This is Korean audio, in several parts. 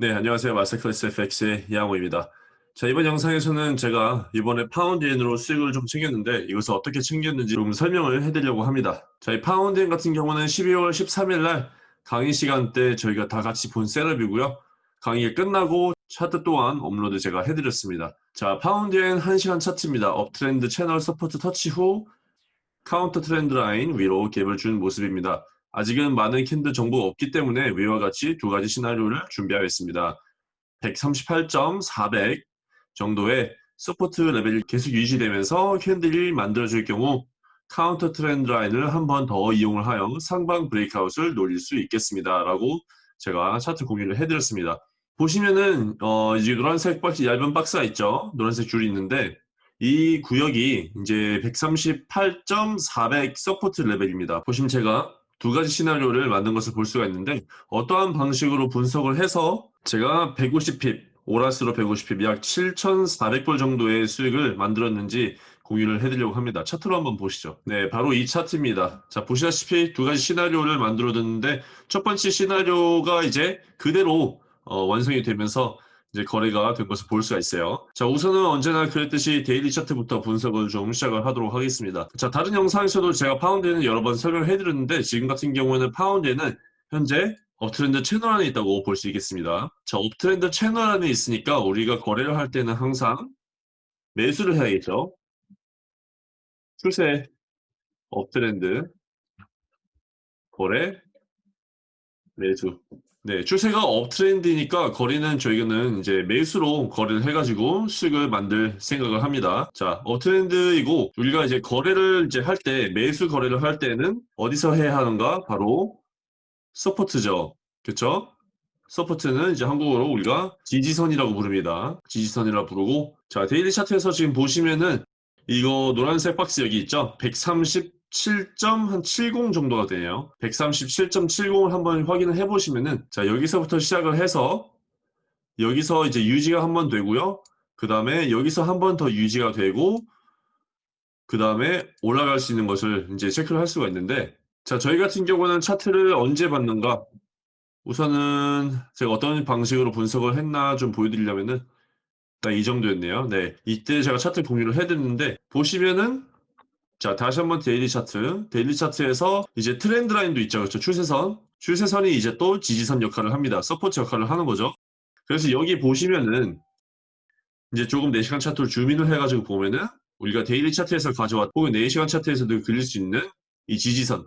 네, 안녕하세요. 마스터클래스 FX의 이양호입니다. 자, 이번 영상에서는 제가 이번에 파운드엔으로 수익을 좀 챙겼는데 이것을 어떻게 챙겼는지 좀 설명을 해드리려고 합니다. 자, 이 파운드엔 같은 경우는 12월 13일 날 강의 시간 때 저희가 다 같이 본 setup이고요. 강의가 끝나고 차트 또한 업로드 제가 해드렸습니다. 자, 파운드엔 1시간 차트입니다. uptrend 채널 support 터치 후 counter trend line 위로 갭을 준 모습입니다. 아직은 많은 candle 정보가 없기 때문에 위와 같이 두 가지 시나리오를 준비하였습니다. 138.400 정도의 support level이 계속 유지되면서 candle이 만들어질 경우 counter trend line을 한 번 더 이용을 하여 상방 breakout을 노릴 수 있겠습니다. 라고 제가 차트 공유를 해드렸습니다. 보시면은 어 이제 노란색 박스 얇은 박스가 있죠. 노란색 줄이 있는데 이 구역이 이제 138.400 support level입니다. 보시면 제가 두 가지 시나리오를 만든 것을 볼 수가 있는데 어떠한 방식으로 분석을 해서 제가 150pip, 오 lots로 150pip 약 7,400불 정도의 수익을 만들었는지 공유를 해드리려고 합니다. 차트로 한번 보시죠. 네, 바로 이 차트입니다. 자, 보시다시피 두 가지 시나리오를 만들어뒀는데 첫 번째 시나리오가 이제 그대로 어, 완성이 되면서 이제 거래가 된 것을 볼 수가 있어요. 자, 우선은 언제나 그랬듯이 daily 차트부터 분석을 좀 시작을 하도록 하겠습니다. 자, 다른 영상에서도 제가 파운드엔은 여러 번 설명을 해드렸는데 지금 같은 경우에는 파운드엔은 현재 uptrend 채널 안에 있다고 볼 수 있겠습니다. 자, uptrend 채널 안에 있으니까 우리가 거래를 할 때는 항상 매수를 해야겠죠. 추세, uptrend, 거래, 매수. 네, 추세가 uptrend니까 거래는 저희는 이제 매수로 거래를 해가지고 수익을 만들 생각을 합니다. 자, uptrend이고 우리가 이제 거래를 이제 할 때 매수 거래를 할 때는 어디서 해야 하는가? 바로 support죠. 그렇죠? support는 이제 한국어로 우리가 지지선이라고 부릅니다. 지지선이라고 부르고 자, daily 차트에서 지금 보시면은 이거 노란색 박스 여기 있죠? 130 7.70 정도가 되네요. 137.70을 한번 확인을 해보시면은 자 여기서부터 시작을 해서 여기서 이제 유지가 한 번 되고요. 그 다음에 여기서 한 번 더 유지가 되고 그 다음에 올라갈 수 있는 것을 이제 체크를 할 수가 있는데 자 저희 같은 경우는 차트를 언제 봤는가 우선은 제가 어떤 방식으로 분석을 했나 좀 보여드리려면은 딱 이 정도였네요. 네, 이때 제가 차트 공유를 해드렸는데 보시면은 자, 다시 한번 daily 차트. daily 차트에서 이제 trend line도 있죠. 그렇죠? 추세선. 추세선이 이제 또 지지선 역할을 합니다. support 역할을 하는 거죠. 그래서 여기 보시면은 이제 조금 4시간 차트를 zoom in을 해가지고 보면은 우리가 daily 차트에서 가져왔 혹은 4시간 차트에서도 그릴 수 있는 이 지지선.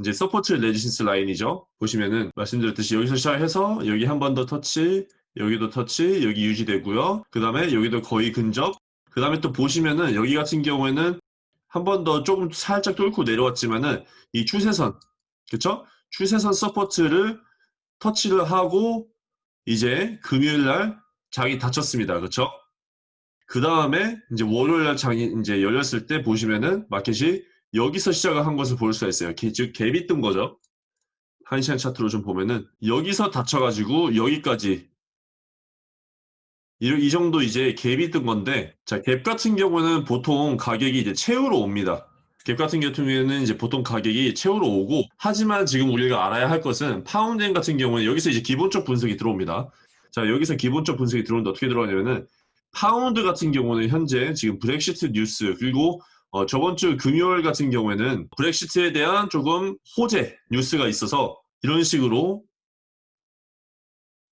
이제 support resistance line이죠. 보시면은 말씀드렸듯이 여기서 시작해서 여기 한 번 더 터치, 여기도 터치, 여기 유지되고요. 그 다음에 여기도 거의 근접. 그 다음에 또 보시면은 여기 같은 경우에는 한 번 더 조금 살짝 뚫고 내려왔지만은 이 추세선 그쵸? 추세선 support를 터치를 하고 이제 금요일 날 장이 닫혔습니다. 그쵸? 그 다음에 이제 월요일 날 장이 이제 열렸을 때 보시면은 마켓이 여기서 시작을 한 것을 볼 수가 있어요. 즉 갭이 뜬 거죠. 한 시간 차트로 좀 보면은 여기서 닫혀가지고 여기까지 이, 이 정도 이제 갭이 뜬 건데 자 갭 같은 경우는 보통 가격이 이제 채우러 옵니다. 갭 같은 경우에는 이제 보통 가격이 채우러 오고 하지만 지금 우리가 알아야 할 것은 파운드엔 같은 경우는 여기서 이제 기본적 분석이 들어옵니다. 자 여기서 기본적 분석이 들어오는데 어떻게 들어가냐면은 파운드 같은 경우는 현재 지금 브렉시트 뉴스 그리고 어, 저번 주 금요일 같은 경우에는 브렉시트에 대한 조금 호재 뉴스가 있어서 이런 식으로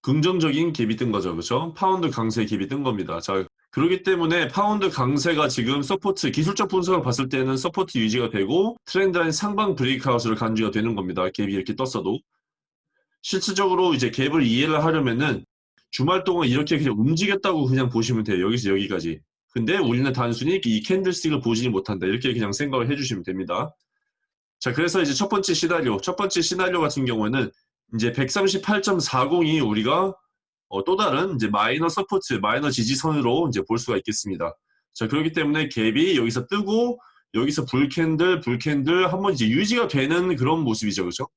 긍정적인 갭이 뜬 거죠. 그렇죠? 파운드 강세 갭이 뜬 겁니다. 자, 그렇기 때문에 파운드 강세가 지금 support 기술적 분석을 봤을 때는 support 유지가 되고 trend line 상방 breakout으로 간주가 되는 겁니다. 갭이 이렇게 떴어도 실질적으로 이제 갭을 이해를 하려면은 주말 동안 이렇게 그냥 움직였다고 그냥 보시면 돼요. 여기서 여기까지. 근데 우리는 단순히 이 candlestick을 보지 못한다. 이렇게 그냥 생각을 해주시면 됩니다. 자, 그래서 이제 첫 번째 시나리오, 첫 번째 시나리오 같은 경우에는 이제 138.40이 우리가 어, 또 다른 이제 minor support, 마이너 지지선으로 이제 볼 수가 있겠습니다. 자, 그렇기 때문에 갭이 여기서 뜨고 여기서 bull candle, bull candle 한번 이제 유지가 되는 그런 모습이죠. 그렇죠?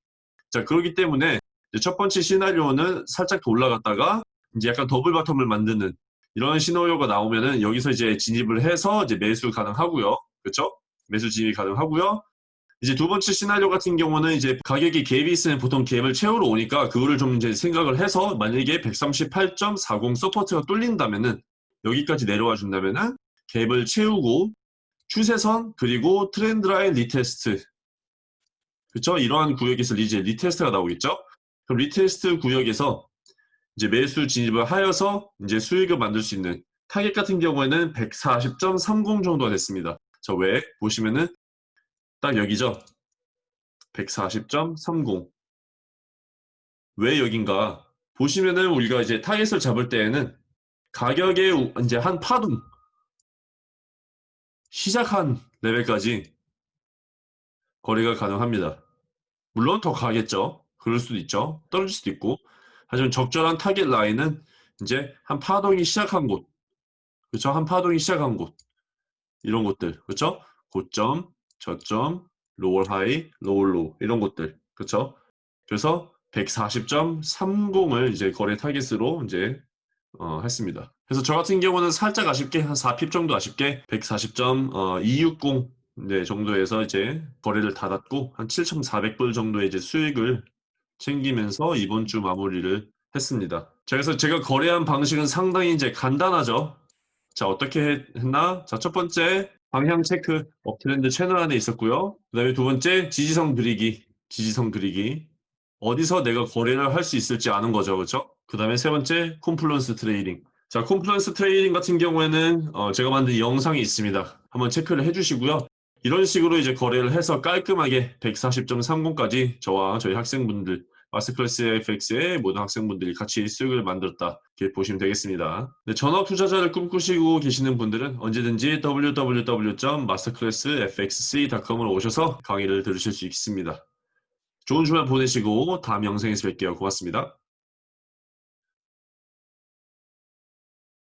자, 그렇기 때문에 첫 번째 시나리오는 살짝 더 올라갔다가 이제 약간 double bottom을 만드는 이런 시나리오가 나오면은 여기서 이제 진입을 해서 이제 매수 가능하고요. 그렇죠? 매수 진입이 가능하고요. 이제 두 번째 시나리오 같은 경우는 이제 가격이 갭이 있으면 보통 갭을 채우러 오니까 그거를 좀 이제 생각을 해서 만약에 138.40 support가 뚫린다면은 여기까지 내려와 준다면은 갭을 채우고 추세선 그리고 trend line retest 그렇죠? 이러한 구역에서 이제 retest가 나오겠죠? 그럼 retest 구역에서 이제 매수 진입을 하여서 이제 수익을 만들 수 있는 타겟 같은 경우에는 140.30 정도가 됐습니다. 자, 왜? 보시면은 딱 여기죠. 140.30. 왜 여긴가? 보시면은 우리가 이제 target을 잡을 때에는 가격의 이제 한 파동 시작한 레벨까지 거래가 가능합니다. 물론 더 가겠죠. 그럴 수도 있죠. 떨어질 수도 있고. 하지만 적절한 target line은 이제 한 파동이 시작한 곳. 그렇죠? 한 파동이 시작한 곳. 이런 곳들. 그렇죠? 고점, 저점, lower high, lower low 이런 곳들. 그렇죠? 그래서 140.30을 이제 거래 target으로 이제 어, 했습니다. 그래서 저 같은 경우는 살짝 아쉽게 한 4핍 정도 아쉽게 140.260 네, 정도에서 이제 거래를 닫았고 한 7,400불 정도의 이제 수익을 챙기면서 이번 주 마무리를 했습니다. 자, 그래서 제가 거래한 방식은 상당히 이제 간단하죠. 자, 어떻게 했나? 자, 첫 번째 방향 체크 업트렌드 채널 안에 있었고요. 그 다음에 두 번째 지지선 그리기, 지지선 그리기. 어디서 내가 거래를 할 수 있을지 아는 거죠. 그렇죠? 그 다음에 세 번째 confluence trading. 자, confluence trading 같은 경우에는 어, 제가 만든 영상이 있습니다. 한번 체크를 해주시고요. 이런 식으로 이제 거래를 해서 깔끔하게 140.30까지 저와 저희 학생분들 마스터클래스 FX의 모든 학생분들이 같이 수익을 만들었다 이렇게 보시면 되겠습니다. 네, 전업 투자자를 꿈꾸시고 계시는 분들은 언제든지 www.masterclassfxc.com으로 오셔서 강의를 들으실 수 있습니다. 좋은 주말 보내시고 다음 영상에서 뵐게요. 고맙습니다.